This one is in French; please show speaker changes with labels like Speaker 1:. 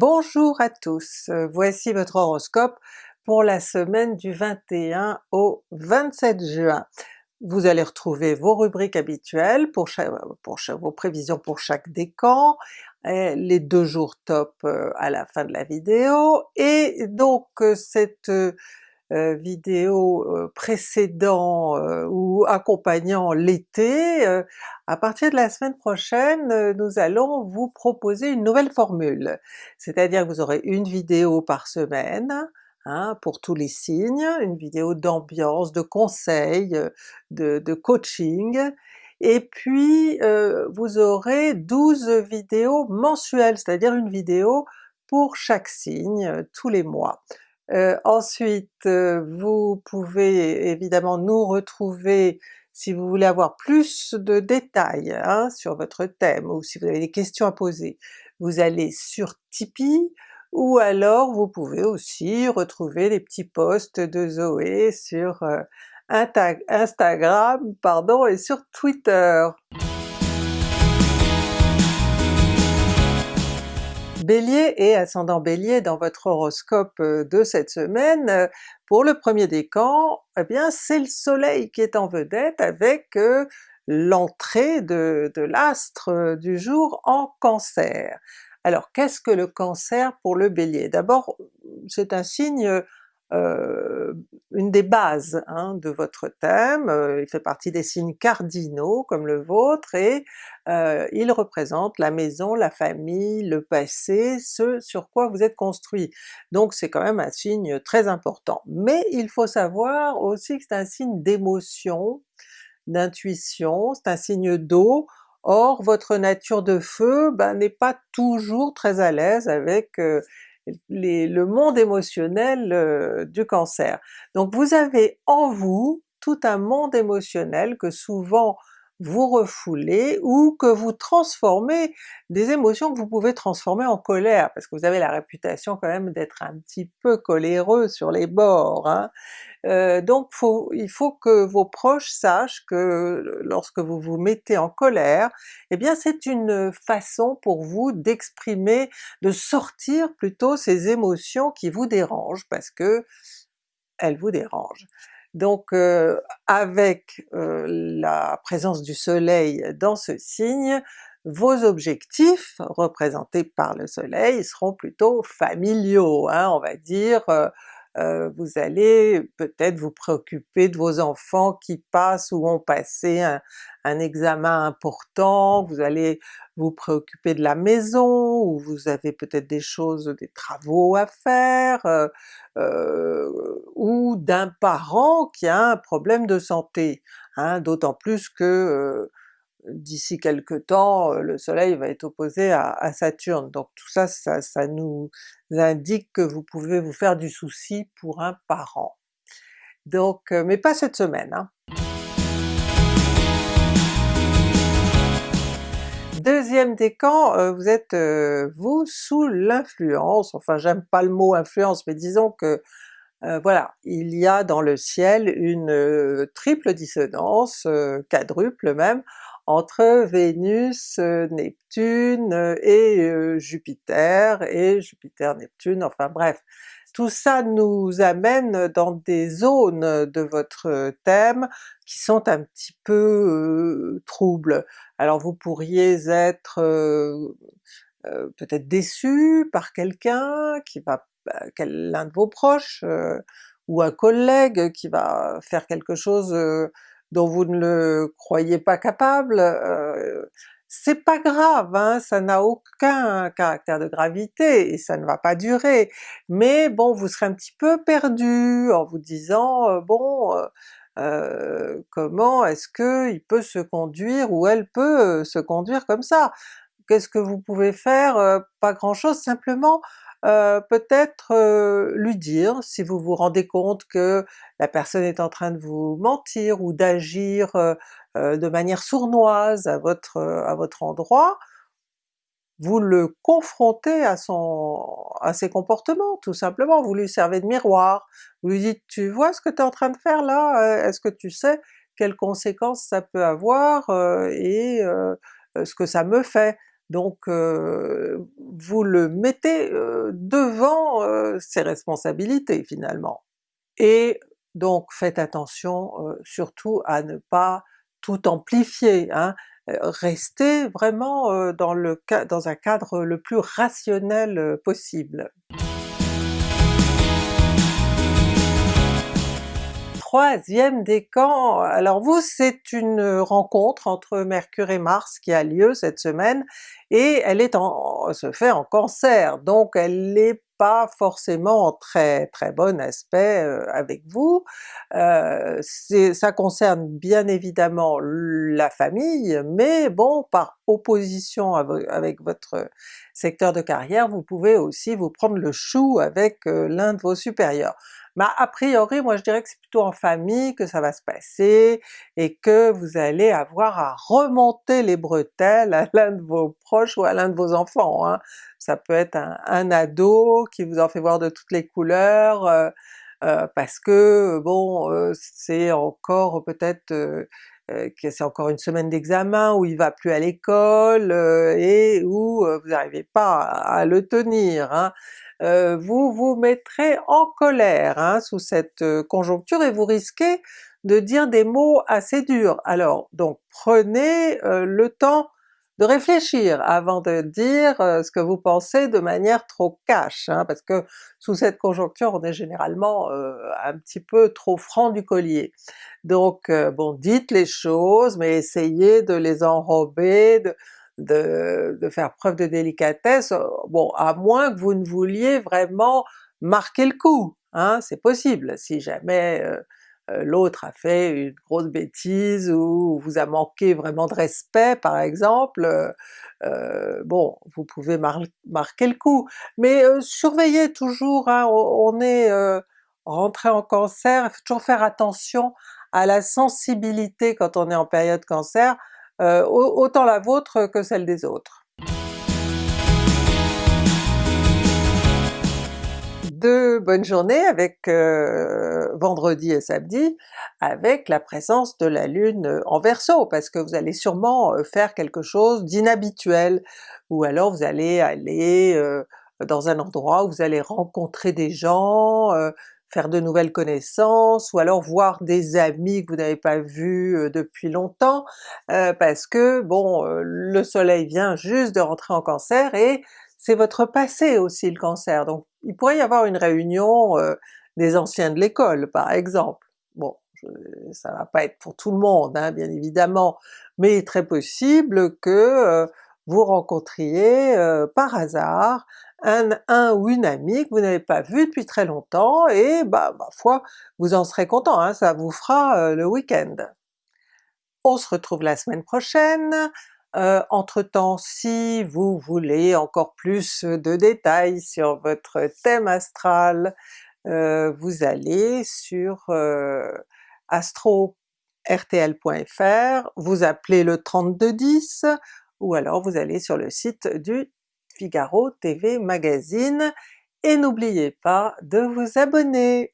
Speaker 1: Bonjour à tous, euh, voici votre horoscope pour la semaine du 21 au 27 juin. Vous allez retrouver vos rubriques habituelles pour, vos prévisions pour chaque décan, les deux jours top euh, à la fin de la vidéo, et donc euh, cette euh, vidéo euh, précédant euh, ou accompagnant l'été, à partir de la semaine prochaine nous allons vous proposer une nouvelle formule. C'est-à-dire que vous aurez une vidéo par semaine, Hein, pour tous les signes, une vidéo d'ambiance, de conseils, de, de coaching, et puis euh, vous aurez 12 vidéos mensuelles, c'est-à-dire une vidéo pour chaque signe tous les mois. Euh, ensuite, euh, vous pouvez évidemment nous retrouver si vous voulez avoir plus de détails hein, sur votre thème ou si vous avez des questions à poser. Vous allez sur Tipeee, ou alors vous pouvez aussi retrouver les petits posts de Zoé sur euh, Instagram pardon, et sur Twitter. Bélier et ascendant Bélier dans votre horoscope euh, de cette semaine, euh, pour le premier décan, eh bien c'est le soleil qui est en vedette avec euh, l'entrée de, de l'astre du jour en Cancer. Alors qu'est-ce que le Cancer pour le Bélier? D'abord c'est un signe euh, une des bases hein, de votre thème, euh, il fait partie des signes cardinaux comme le vôtre, et euh, il représente la maison, la famille, le passé, ce sur quoi vous êtes construit. Donc c'est quand même un signe très important. Mais il faut savoir aussi que c'est un signe d'émotion, d'intuition, c'est un signe d'eau, or votre nature de feu ben, n'est pas toujours très à l'aise avec le monde émotionnel euh, du Cancer. Donc vous avez en vous tout un monde émotionnel que souvent vous refoulez ou que vous transformez, des émotions que vous pouvez transformer en colère, parce que vous avez la réputation quand même d'être un petit peu coléreux sur les bords. Hein. Euh, donc il faut que vos proches sachent que lorsque vous vous mettez en colère, eh bien c'est une façon pour vous d'exprimer, de sortir plutôt ces émotions qui vous dérangent, parce que elles vous dérangent. Donc euh, avec euh, la présence du soleil dans ce signe, vos objectifs représentés par le soleil seront plutôt familiaux, hein, on va dire, euh, vous allez peut-être vous préoccuper de vos enfants qui passent ou ont passé un, examen important, vous allez vous préoccuper de la maison, ou vous avez peut-être des choses, des travaux à faire, euh, euh, ou d'un parent qui a un problème de santé, hein, d'autant plus que d'ici quelque temps le soleil va être opposé à, Saturne, donc tout ça, ça, nous indique que vous pouvez vous faire du souci pour un parent. Donc, mais pas cette semaine. Hein. Deuxième décan, vous êtes vous sous l'influence, enfin j'aime pas le mot influence, mais disons que voilà, il y a dans le ciel une triple dissonance, quadruple même, entre Vénus, euh, Neptune euh, et euh, Jupiter, et Jupiter-Neptune, enfin bref. Tout ça nous amène dans des zones de votre thème qui sont un petit peu troubles. Alors vous pourriez être peut-être déçu par quelqu'un qui va, bah, l'un de vos proches, ou un collègue qui va faire quelque chose dont vous ne le croyez pas capable, euh, c'est pas grave, hein, ça n'a aucun caractère de gravité et ça ne va pas durer, mais bon vous serez un petit peu perdu en vous disant euh, bon euh, euh, comment est-ce que il peut se conduire ou elle peut se conduire comme ça? Qu'est-ce que vous pouvez faire? Pas grand chose, simplement euh, peut-être euh, lui dire si vous vous rendez compte que la personne est en train de vous mentir ou d'agir euh, de manière sournoise à votre, à votre endroit, vous le confrontez à son à ses comportements tout simplement, vous lui servez de miroir, vous lui dites tu vois ce que tu es en train de faire là, est-ce que tu sais quelles conséquences ça peut avoir et ce que ça me fait? donc vous le mettez devant ses responsabilités finalement. Et donc faites attention surtout à ne pas tout amplifier, hein. restez vraiment dans, le, dans un cadre le plus rationnel possible. Troisième décan, alors vous c'est une rencontre entre Mercure et Mars qui a lieu cette semaine, et elle est en, se fait en Cancer, donc elle n'est pas forcément en très très bon aspect euh, avec vous. Euh, ça concerne bien évidemment la famille, mais bon par opposition avec votre secteur de carrière, vous pouvez aussi vous prendre le chou avec euh, l'un de vos supérieurs. Mais a priori moi je dirais que c'est plutôt en famille que ça va se passer, et que vous allez avoir à remonter les bretelles à l'un de vos proches ou à l'un de vos enfants. Hein. Ça peut être un, ado qui vous en fait voir de toutes les couleurs, euh, euh, parce que bon euh, c'est encore peut-être que c'est encore une semaine d'examen où il va plus à l'école et où vous n'arrivez pas à, le tenir. Hein. Euh, vous vous mettrez en colère hein, sous cette euh, conjoncture et vous risquez de dire des mots assez durs. Alors donc prenez euh, le temps de réfléchir avant de dire ce que vous pensez de manière trop cash, hein, parce que sous cette conjoncture on est généralement un petit peu trop franc du collier. Donc bon, dites les choses, mais essayez de les enrober, de, faire preuve de délicatesse, euh, bon à moins que vous ne vouliez vraiment marquer le coup, hein, c'est possible, si jamais euh, euh, l'autre a fait une grosse bêtise ou vous a manqué vraiment de respect par exemple, bon vous pouvez marquer le coup. Mais surveillez toujours, hein, on est rentré en Cancer, il faut toujours faire attention à la sensibilité quand on est en période Cancer, euh, autant la vôtre que celle des autres. Deux bonnes journées avec euh, vendredi et samedi, avec la présence de la Lune en Verseau, parce que vous allez sûrement euh, faire quelque chose d'inhabituel, ou alors vous allez aller dans un endroit où vous allez rencontrer des gens, faire de nouvelles connaissances, ou alors voir des amis que vous n'avez pas vus depuis longtemps, parce que bon, le soleil vient juste de rentrer en Cancer et c'est votre passé aussi le Cancer, donc il pourrait y avoir une réunion des anciens de l'école par exemple. Bon, ça va pas être pour tout le monde hein, bien évidemment, mais il est très possible que vous rencontriez par hasard un, ou une amie que vous n'avez pas vu depuis très longtemps et bah ma foi vous en serez content, hein, ça vous fera euh, le week-end. On se retrouve la semaine prochaine, euh, entre-temps si vous voulez encore plus de détails sur votre thème astral, euh, vous allez sur astro-rtl.fr, vous appelez le 3210, ou alors vous allez sur le site du Figaro TV Magazine, et n'oubliez pas de vous abonner!